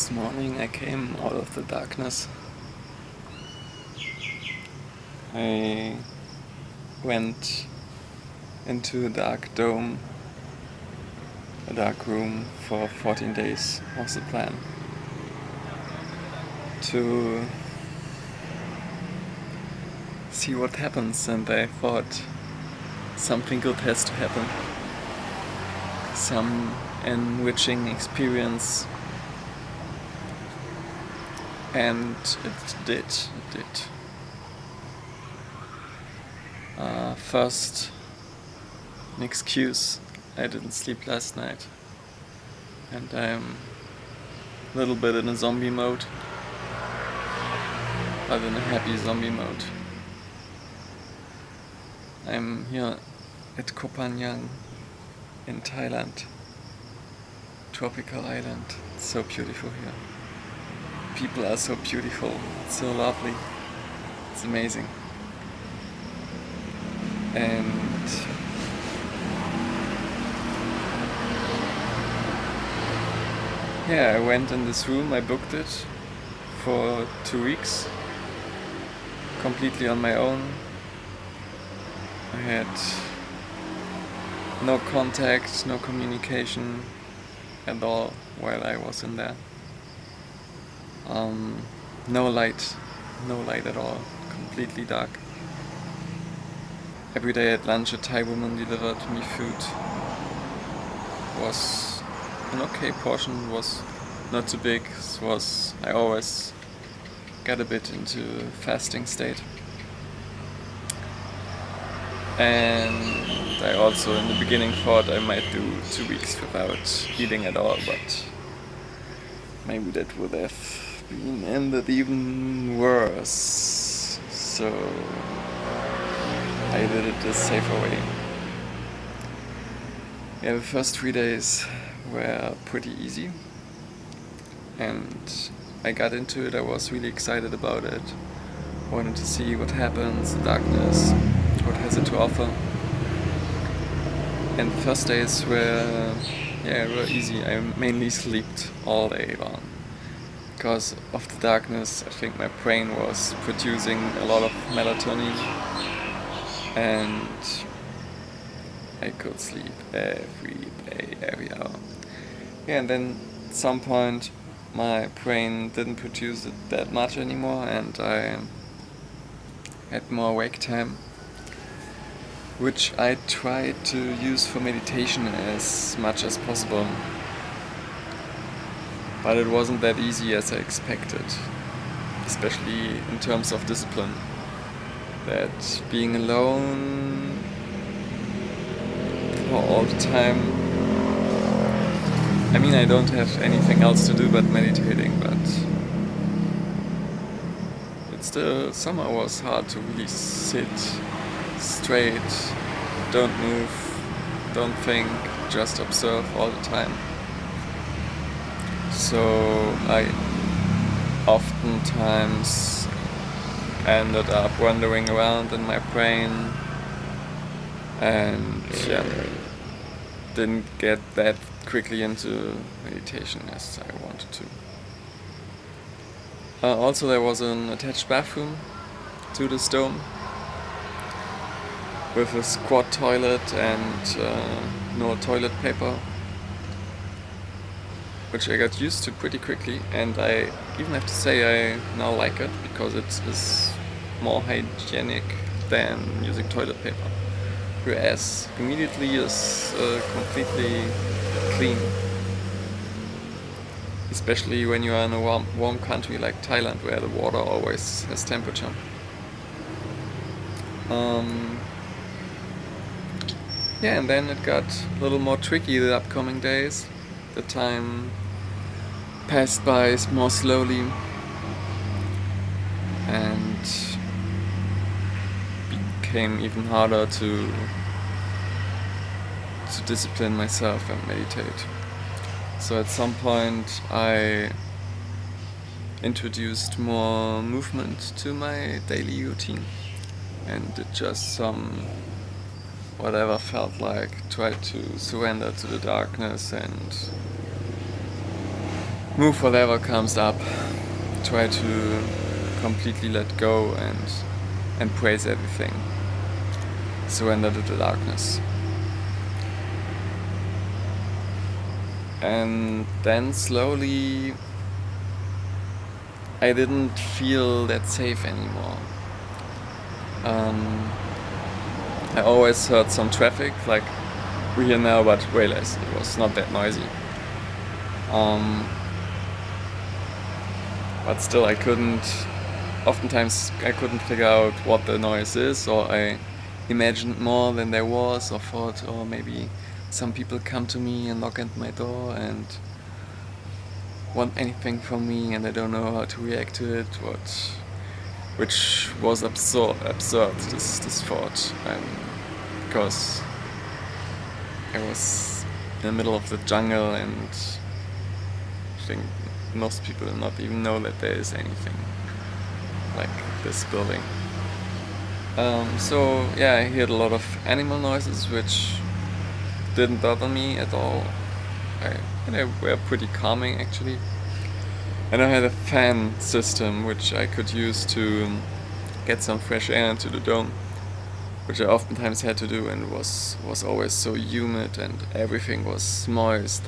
This morning I came out of the darkness. I went into a dark dome, a dark room for 14 days was the plan. To see what happens and I thought something good has to happen. Some enriching experience and it did, it did. Uh, first, an excuse, I didn't sleep last night. And I'm a little bit in a zombie mode, but in a happy zombie mode. I'm here at Koh Phangan in Thailand, tropical island, it's so beautiful here people are so beautiful, so lovely, it's amazing. And yeah, I went in this room, I booked it for two weeks, completely on my own. I had no contact, no communication at all while I was in there. Um, no light, no light at all, completely dark. Every day at lunch a Thai woman delivered me food. Was an okay portion, was not too big, was I always got a bit into fasting state. And I also in the beginning thought I might do two weeks without eating at all, but maybe that would have been ended even worse. So I did it the safer way. Yeah, the first three days were pretty easy and I got into it, I was really excited about it. Wanted to see what happens, the darkness, what has it to offer. And the first days were, yeah, were easy. I mainly slept all day long because of the darkness I think my brain was producing a lot of melatonin and I could sleep every day, every hour. Yeah, and then at some point my brain didn't produce it that much anymore and I had more wake time which I tried to use for meditation as much as possible but it wasn't that easy as I expected, especially in terms of discipline. That being alone all the time, I mean I don't have anything else to do but meditating, but it still somehow was hard to really sit straight, don't move, don't think, just observe all the time. So I oftentimes ended up wandering around in my brain and yeah, didn't get that quickly into meditation as I wanted to. Uh, also there was an attached bathroom to this dome with a squat toilet and uh, no toilet paper which I got used to pretty quickly and I even have to say I now like it because it is more hygienic than using toilet paper whereas immediately is uh, completely clean. Especially when you are in a warm, warm country like Thailand where the water always has temperature. Um, yeah and then it got a little more tricky the upcoming days the time passed by more slowly and became even harder to to discipline myself and meditate. So at some point I introduced more movement to my daily routine and did just some whatever felt like, tried to surrender to the darkness and move whatever comes up. Try to completely let go and embrace everything. Surrender to the darkness. And then slowly I didn't feel that safe anymore. Um, I always heard some traffic, like we hear now, but way less. It was not that noisy. Um, but still, I couldn't. Oftentimes, I couldn't figure out what the noise is, or I imagined more than there was, or thought, or oh, maybe some people come to me and knock at my door and want anything from me, and I don't know how to react to it. What, which was absurd. Absurd. This this thought, because I was in the middle of the jungle and I think most people do not even know that there is anything like this building. Um, so yeah, I heard a lot of animal noises which didn't bother me at all. I, they were pretty calming actually. And I had a fan system which I could use to get some fresh air into the dome which I oftentimes had to do and was was always so humid and everything was moist.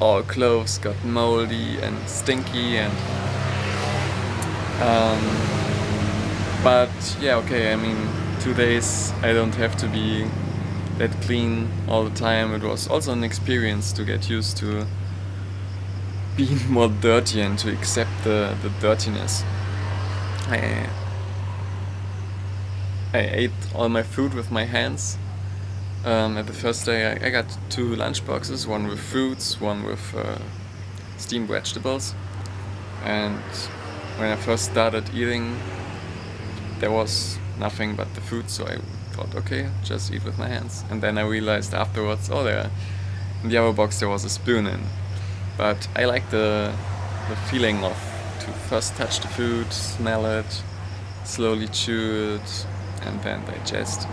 All clothes got moldy and stinky and um, but yeah okay I mean two days I don't have to be that clean all the time. It was also an experience to get used to being more dirty and to accept the, the dirtiness I, I ate all my food with my hands um, at the first day I, I, got two lunch boxes, one with fruits, one with uh, steamed vegetables. And when I first started eating, there was nothing but the food, so I thought, okay, just eat with my hands. And then I realized afterwards, oh, there, in the other box there was a spoon in. But I like the, the feeling of to first touch the food, smell it, slowly chew it, and then digest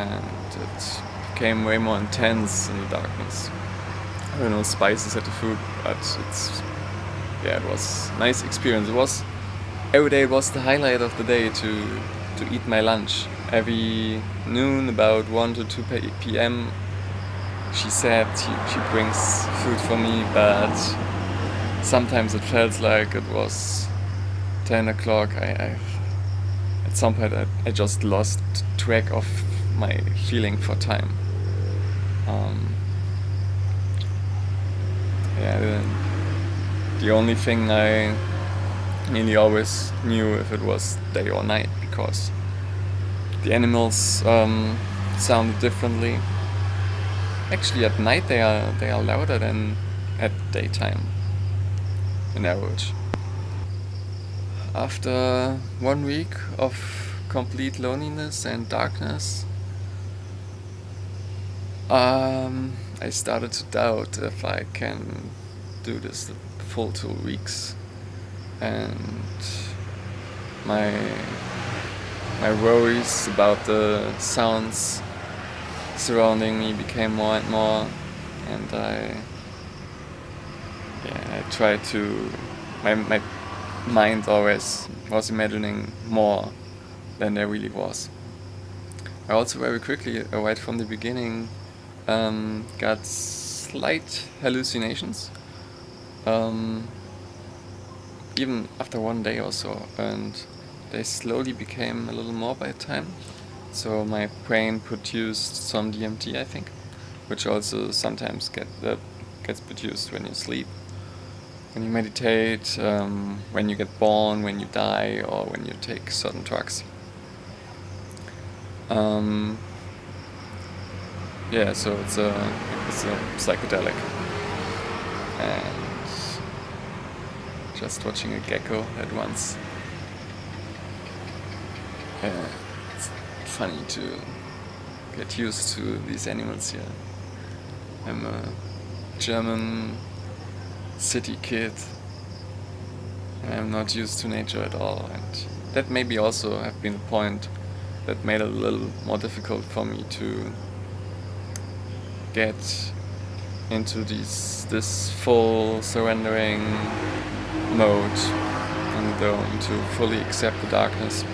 and it became way more intense in the darkness. I don't know spices at the food, but it's yeah, it was nice experience. It was every day was the highlight of the day to to eat my lunch. Every noon, about one to two p.m., she said she, she brings food for me, but sometimes it felt like it was 10 o'clock. I, I, at some point I, I just lost track of my feeling for time. Um, yeah, the, the only thing I nearly always knew if it was day or night because the animals um, sounded differently. Actually, at night they are they are louder than at daytime, in average. After one week of complete loneliness and darkness, um, I started to doubt if I can do this the full two weeks, and my my worries about the sounds surrounding me became more and more, and I yeah I tried to my my mind always was imagining more than there really was. I also very quickly, right from the beginning, um, got slight hallucinations. Um, even after one day or so, and they slowly became a little more by time. So my brain produced some DMT, I think, which also sometimes get uh, gets produced when you sleep, when you meditate, um, when you get born, when you die, or when you take certain drugs. Um, yeah, so it's a it's a psychedelic, and just watching a gecko at once. Yeah, funny to get used to these animals here. I'm a German city kid. I'm not used to nature at all, and that maybe also have been a point that made it a little more difficult for me to get into this this full surrendering mode and the dome to fully accept the darkness.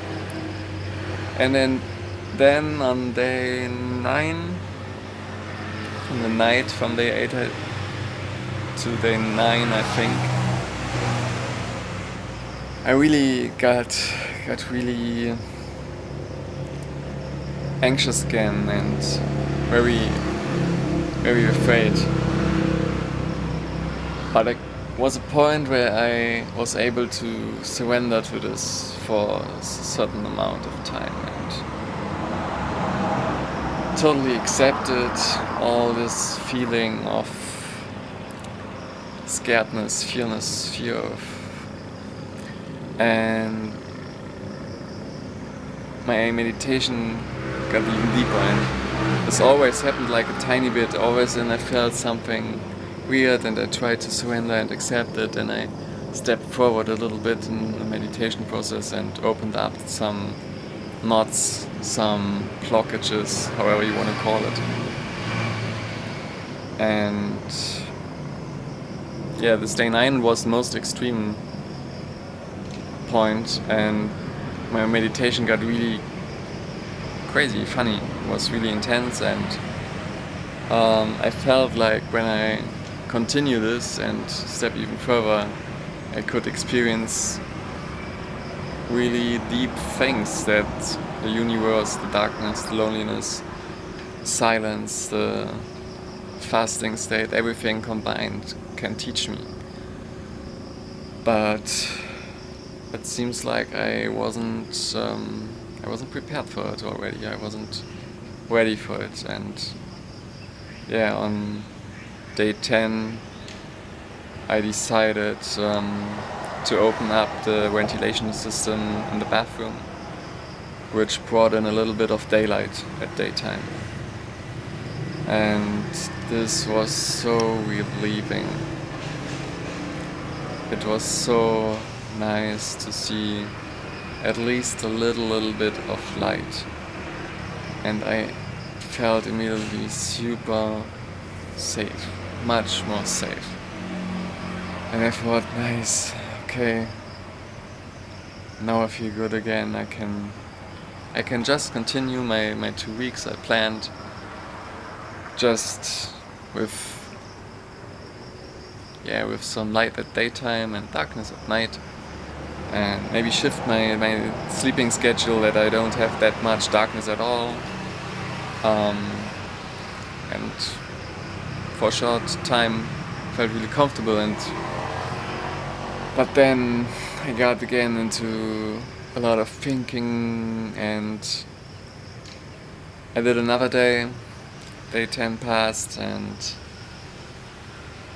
And then then on day nine, in the night from day eight uh, to day nine, I think, I really got got really anxious again and very very afraid. But there was a point where I was able to surrender to this for a certain amount of time totally accepted all this feeling of scaredness, fearness, fear and my meditation got even deeper and this always happened like a tiny bit always and I felt something weird and I tried to surrender and accept it and I stepped forward a little bit in the meditation process and opened up some knots, some blockages, however you want to call it. And yeah, this day 9 was the most extreme point and my meditation got really crazy, funny, it was really intense and um, I felt like when I continue this and step even further I could experience really deep things that the universe, the darkness, the loneliness, silence, the fasting state, everything combined can teach me. But it seems like I wasn't um, I wasn't prepared for it already. I wasn't ready for it, and yeah, on day ten, I decided um, to open up the ventilation system in the bathroom, which brought in a little bit of daylight at daytime. And this was so relieving. It was so nice to see at least a little little bit of light and I felt immediately super safe much more safe and I thought nice okay. Now I feel good again. I can I can just continue my, my two weeks I planned just with yeah with some light at daytime and darkness at night. And maybe shift my, my sleeping schedule that I don't have that much darkness at all. Um, and for a short time felt really comfortable and but then I got again into a lot of thinking and I did another day, day 10 passed and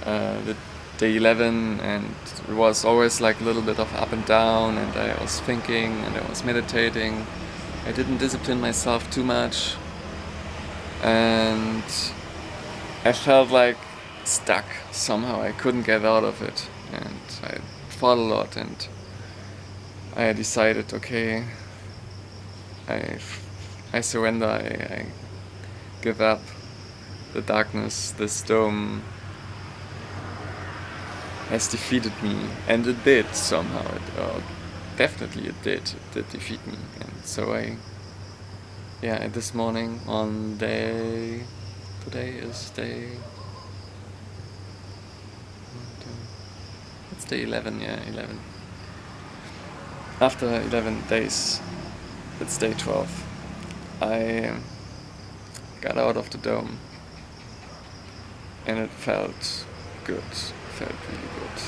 uh, the day 11 and it was always like a little bit of up and down and I was thinking and I was meditating. I didn't discipline myself too much and I felt like stuck somehow. I couldn't get out of it and I fought a lot and I decided okay I, I surrender, I, I give up the darkness, this dome has defeated me and it did somehow it, uh, definitely it did it did defeat me and so I yeah this morning on day today is day it's day 11 yeah 11 after 11 days it's day 12 I got out of the dome and it felt good felt really good.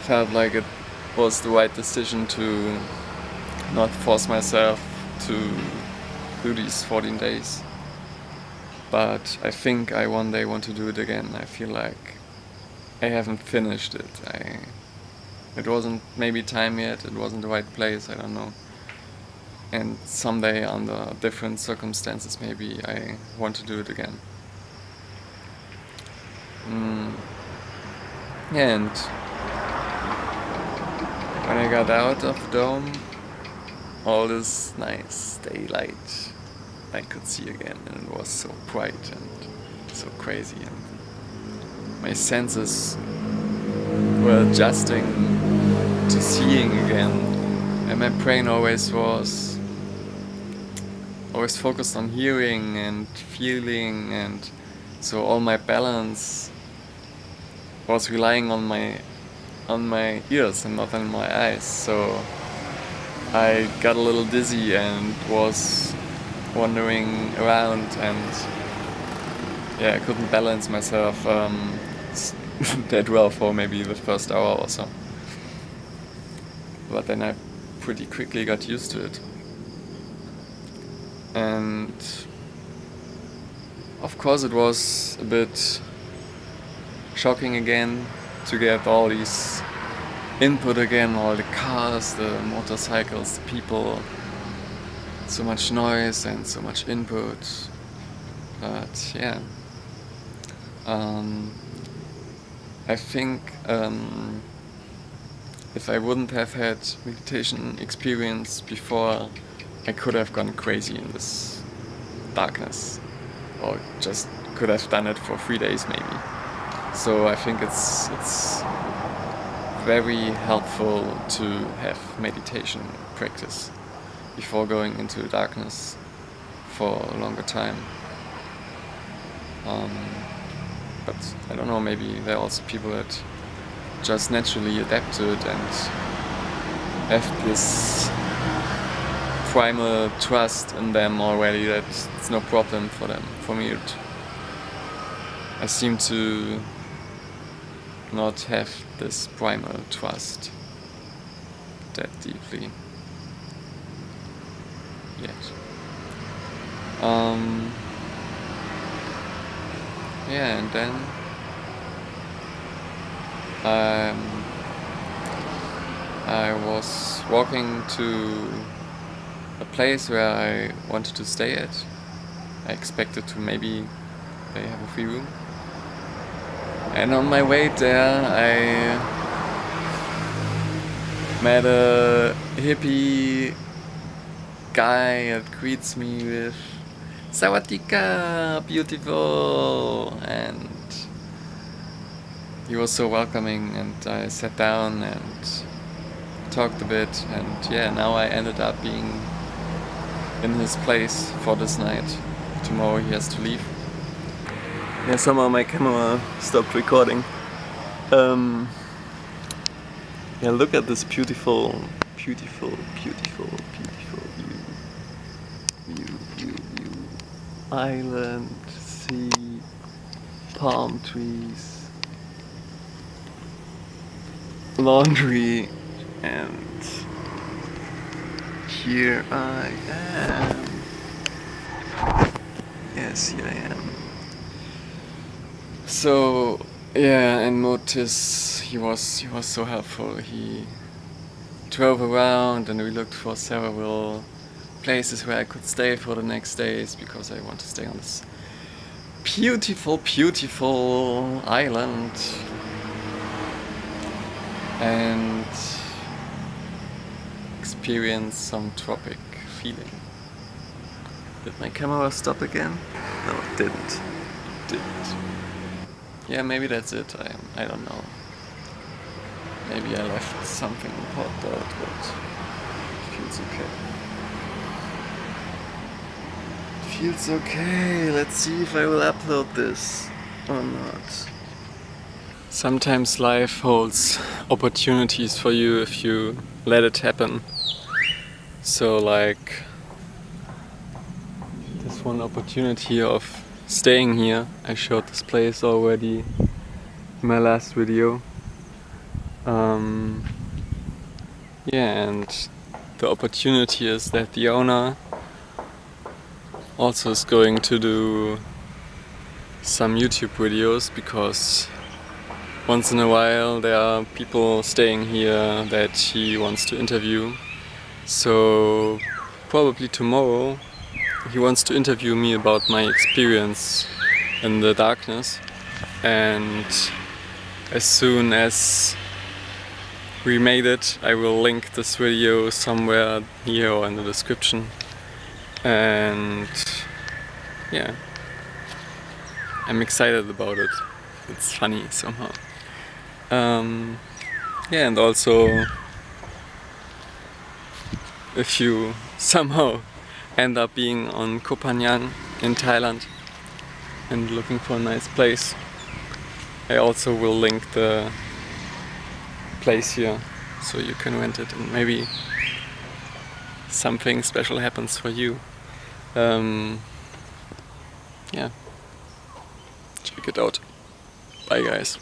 Felt like it was the right decision to not force myself to do these 14 days. But I think I one day want to do it again. I feel like I haven't finished it. I, it wasn't maybe time yet, it wasn't the right place, I don't know. And someday under different circumstances maybe I want to do it again. Mm. And when I got out of Dome, all this nice daylight I could see again and it was so bright and so crazy and my senses were adjusting to seeing again. And my brain always was always focused on hearing and feeling. And so all my balance was relying on my on my ears and not on my eyes. So I got a little dizzy and was wandering around and yeah I couldn't balance myself um, that well for maybe the first hour or so. But then I pretty quickly got used to it. And of course it was a bit shocking again to get all these input again, all the cars, the motorcycles, the people, so much noise and so much input. But yeah, um, I think um, if I wouldn't have had meditation experience before, I could have gone crazy in this darkness or just could have done it for three days maybe. So I think it's it's very helpful to have meditation practice before going into darkness for a longer time. Um, but I don't know, maybe there are also people that just naturally adapt to it and have this primal trust in them already that it's no problem for them. For me, it, I seem to not have this primal trust that deeply yet. Um, yeah, and then um, I was walking to a place where I wanted to stay at. I expected to maybe they have a free room. And on my way there I met a hippie guy that greets me with Sawadika, beautiful! And he was so welcoming and I sat down and talked a bit and yeah, now I ended up being in his place for this night. Tomorrow he has to leave. Yeah, somehow my camera stopped recording. Um, yeah, look at this beautiful, beautiful, beautiful, beautiful Island, sea, palm trees, laundry, and here I am. Yes, here I am. So yeah, and Motis, he was he was so helpful. He drove around and we looked for several places where I could stay for the next days because I want to stay on this beautiful, beautiful island and experience some tropic feeling. Did my camera stop again? No, it didn't. It didn't. Yeah, maybe that's it. I, I don't know. Maybe I left something important but it feels okay. It feels okay. Let's see if I will upload this or not. Sometimes life holds opportunities for you if you let it happen. So like this one opportunity of staying here. I showed this place already in my last video. Um, yeah, and the opportunity is that the owner also is going to do some YouTube videos because once in a while there are people staying here that he wants to interview. So probably tomorrow he wants to interview me about my experience in the darkness and as soon as we made it I will link this video somewhere here or in the description and yeah I'm excited about it it's funny somehow. Um, yeah, and also if you somehow end up being on Koh Phangan in Thailand and looking for a nice place, I also will link the place here so you can rent it and maybe something special happens for you. Um, yeah, check it out. Bye guys.